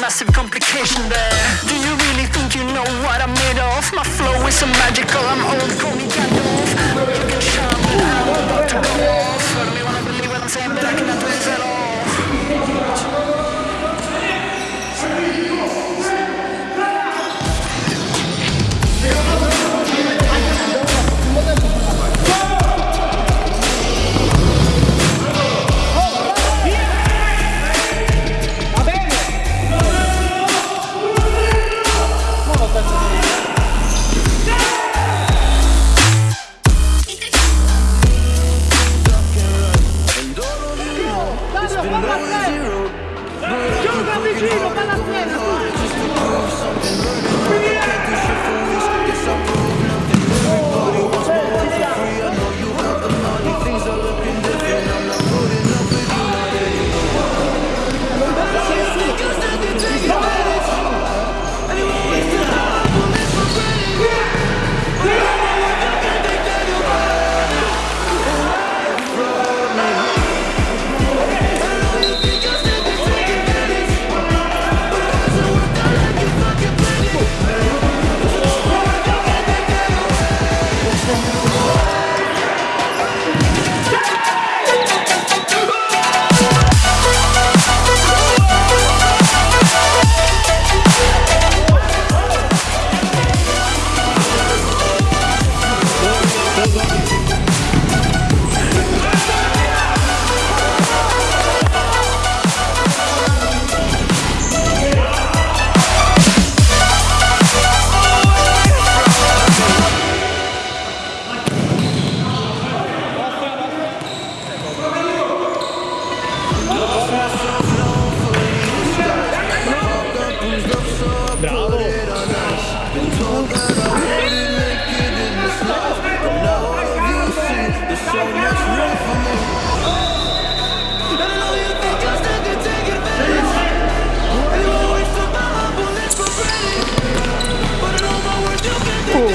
massive complication there? Do you really think you know what I'm made of? My flow is so magical, I'm old, call me Gandalf. Shine, but I'm about to go off.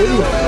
Oh,